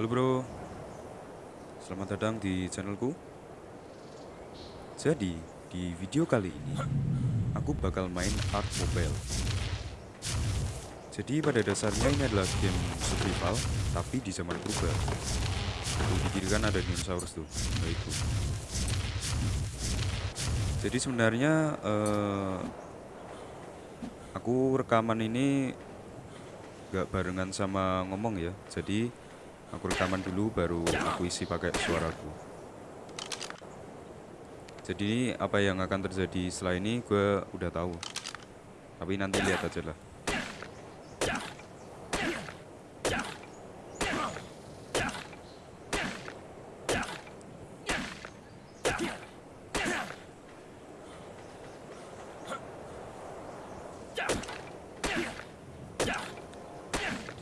Halo bro, selamat datang di channelku. Jadi, di video kali ini, aku bakal main Art Mobile. Jadi pada dasarnya ini adalah game survival, tapi di zaman purba. Tuh, di kiri kan ada dinosaurus tuh, nah itu. Jadi sebenarnya eh, aku rekaman ini gak barengan sama ngomong ya. Jadi aku rekaman dulu baru aku isi pakai suaraku. Jadi apa yang akan terjadi setelah ini gue udah tahu. Tapi nanti lihat aja lah.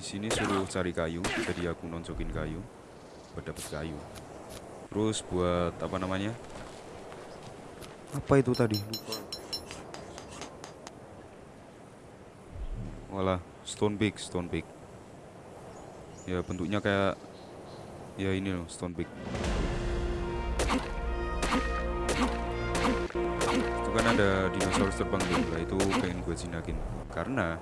Sini suruh cari kayu, jadi aku noncokin kayu buat dapet kayu. Terus buat apa namanya? Apa itu tadi? Lupa. Walah, stone pick, stone pick. Ya bentuknya kayak ya ini loh, stone pick. Itu kan ada dinosaurus terbang tuh, lah itu pengen gue jinakin. Karena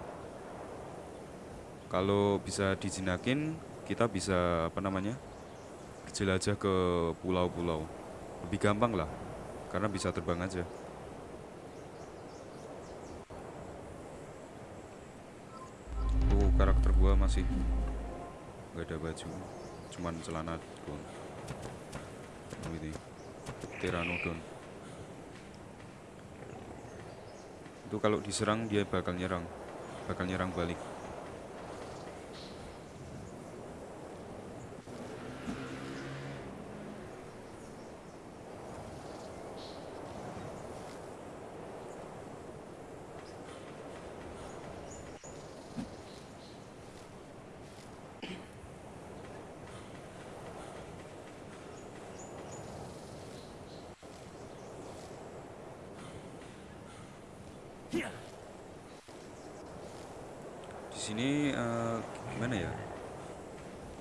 kalau bisa dijinakin, kita bisa apa namanya? Jelajah ke pulau-pulau. Lebih gampang lah, karena bisa terbang aja. Tuh karakter gua masih nggak ada baju, cuman celana doang. Ini Pteranodon. Itu kalau diserang dia bakal nyerang, bakal nyerang balik. Sini eh, gimana ya?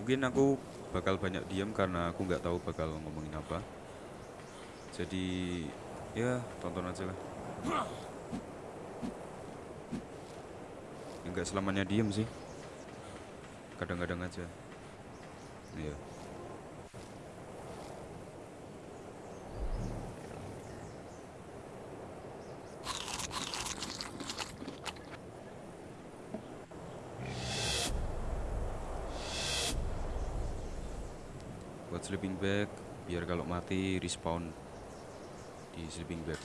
Mungkin aku bakal banyak diam karena aku nggak tahu bakal ngomongin apa. Jadi ya tonton aja lah. Ya, nggak selamanya diem sih. Kadang-kadang aja. Iya. buat sleeping bag biar kalau mati respawn di sleeping bag.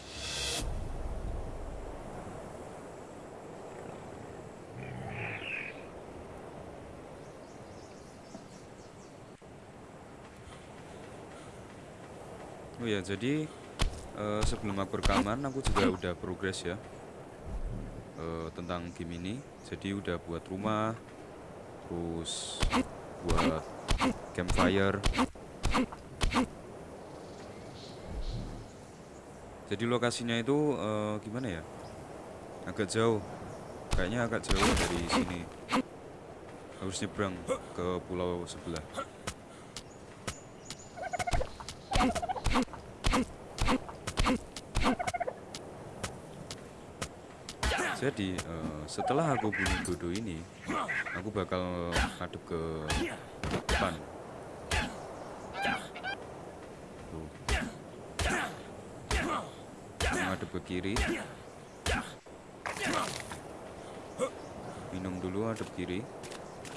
Oh ya jadi eh, sebelum aku rekaman aku juga udah progres ya eh, tentang game ini. Jadi udah buat rumah terus buat campfire Jadi lokasinya itu eh, gimana ya? Agak jauh. Kayaknya agak jauh dari sini. Harus nyebrang ke pulau sebelah. Jadi eh, setelah aku bunuh dodo ini, aku bakal ngadep ke depan. Tuh. Ngadep ke kiri. Minum dulu hadap kiri.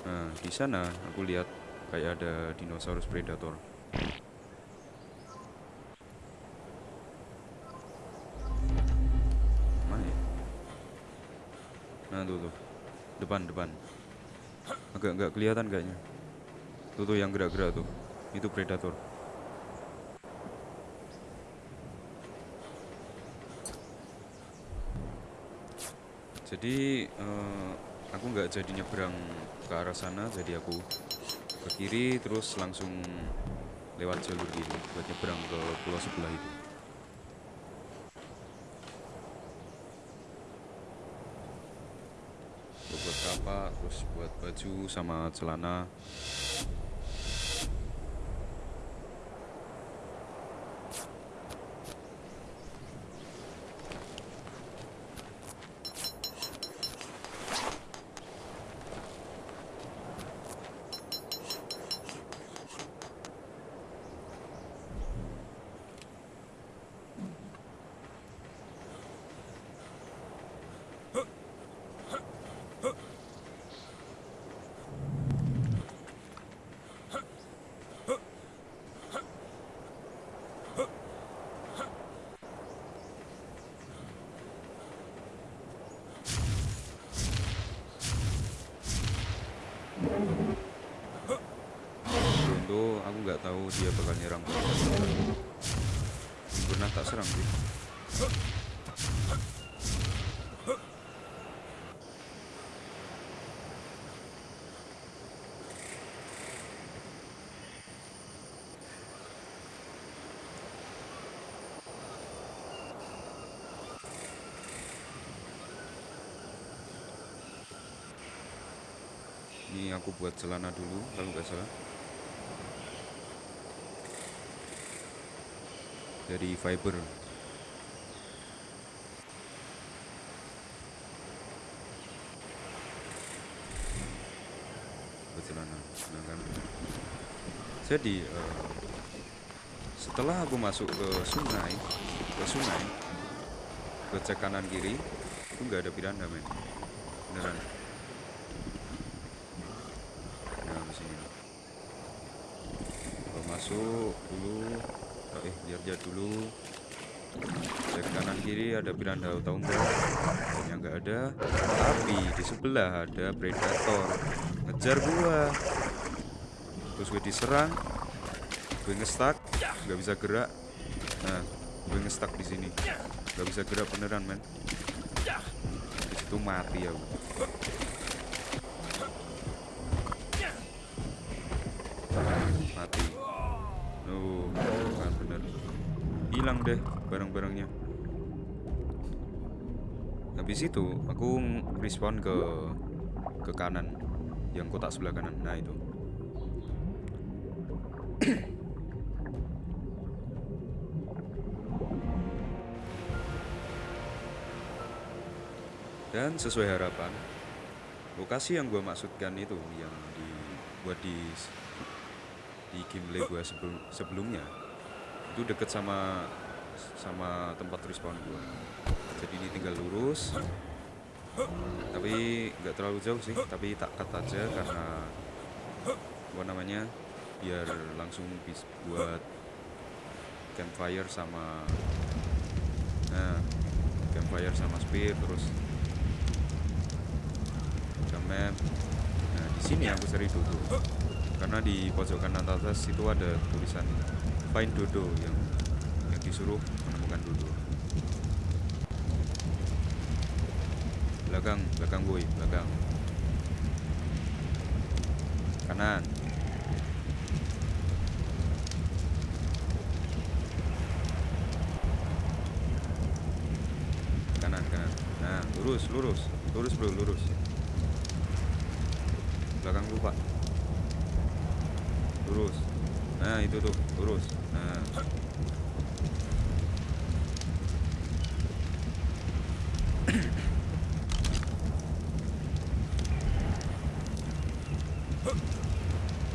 Nah, di sana aku lihat kayak ada dinosaurus predator. Mana ya? Nah, tuh tuh. Depan, depan. Agak nggak kelihatan kayaknya. Tuh tuh yang gerak-gerak tuh. Itu predator. Jadi eh, aku nggak jadi nyebrang ke arah sana, jadi aku ke kiri terus langsung lewat jalur ini buat nyebrang ke pulau sebelah itu. Buat kapak, terus buat baju sama celana. dodo aku nggak tahu dia bakal nyerang Belum pernah tak serang sih. Ini aku buat celana dulu kalau nggak salah dari fiber. Kan? Jadi eh, setelah aku masuk ke sungai ke sungai ke cek kanan kiri itu nggak ada piranha men. Beneran. Nah di Kalau masuk dulu eh lihat-lihat dulu. Cek kanan kiri ada piranha enggak? Yang enggak ada. Tapi di sebelah ada predator. Ngejar gua. Terus gue diserang. Gue ngestak nggak bisa gerak. Nah gue ngestak di sini. Nggak bisa gerak beneran men. Di situ mati aku. mati Kan bener. Hilang deh barang-barangnya. Habis itu aku respawn ke ke kanan yang kotak sebelah kanan. Nah itu. Dan sesuai harapan lokasi yang gue maksudkan itu yang dibuat di di gameplay gue sebelum sebelumnya itu deket sama sama tempat respawn gue jadi ini tinggal lurus tapi nggak terlalu jauh sih tapi tak cut aja karena apa namanya biar langsung bisa buat campfire sama nah campfire sama spear terus map. Nah di sini aku cari dodo karena di pojok kanan atas itu ada tulisan find dodo yang yang disuruh menemukan dodo. Belakang belakang boy belakang. Kanan. Kanan kanan. Nah lurus lurus. Lurus bro lurus. Belakang lu pak nah itu tuh lurus. Nah.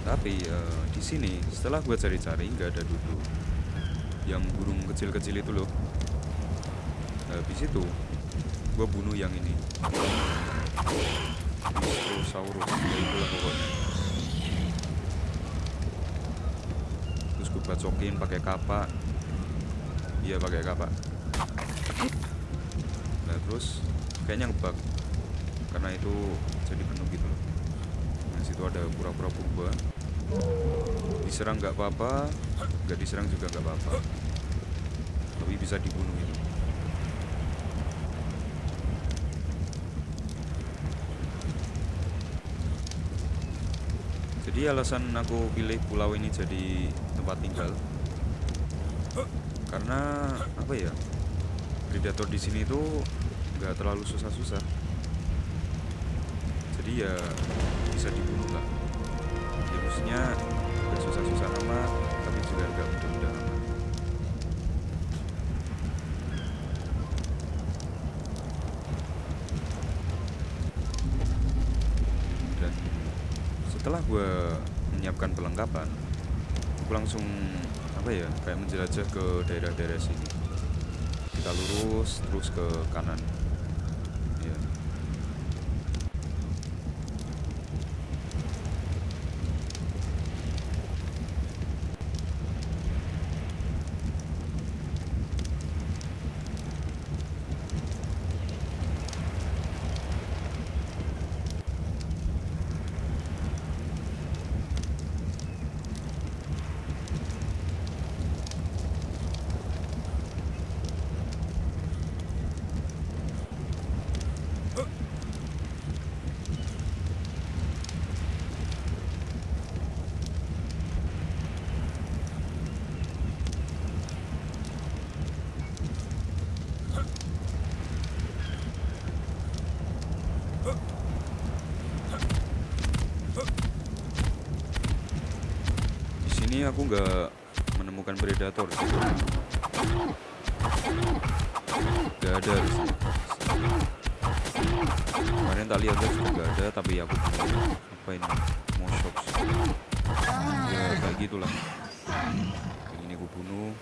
Tapi eh, di sini setelah gue cari-cari nggak ada duduk. Yang burung kecil-kecil itu loh. Habis itu gue bunuh yang ini. Dinosaurus ya pokoknya terus gue bacokin pakai kapak iya pakai kapak nah terus kayaknya ngebug. Karena itu jadi penuh gitu loh. Nah situ ada pura-pura purba diserang nggak apa-apa nggak diserang juga nggak apa-apa. Tapi bisa dibunuh itu jadi alasan aku pilih pulau ini jadi tempat tinggal. Karena apa ya predator di sini tuh nggak terlalu susah-susah. Jadi ya bisa dibunuh lah. Ya maksudnya susah-susah amat setelah gue menyiapkan perlengkapan aku langsung apa ya kayak menjelajah ke daerah-daerah sini. Kita lurus terus ke kanan aku nggak menemukan predator sih. Gak ada. Kemarin tak lihat guys juga gak ada tapi aku apa ini sih. Ya kayak gitulah. Ini aku bunuh.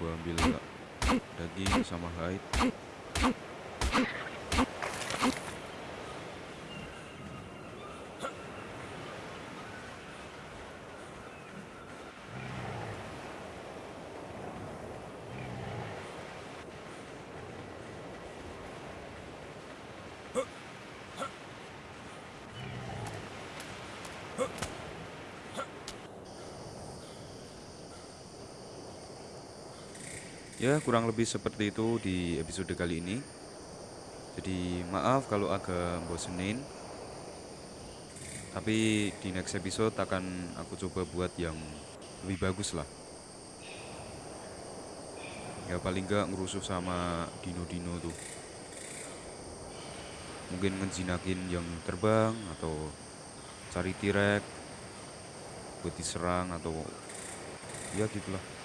Gua ambil daging sama hide. Ya kurang lebih seperti itu di episode kali ini. Jadi maaf kalau agak bosenin. Tapi di next episode akan aku coba buat yang lebih bagus lah. Ya paling nggak ngerusuh sama dino-dino tuh. Mungkin ngejinakin yang terbang atau cari tirek Buat diserang atau ya gitulah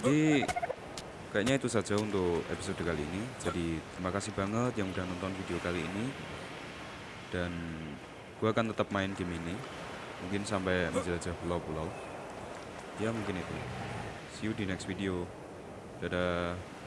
Jadi kayaknya itu saja untuk episode kali ini. Jadi terima kasih banget yang udah nonton video kali ini. Dan gua akan tetap main game ini. Mungkin sampai menjelajah pulau-pulau. Ya mungkin itu. See you di next video. Dadah.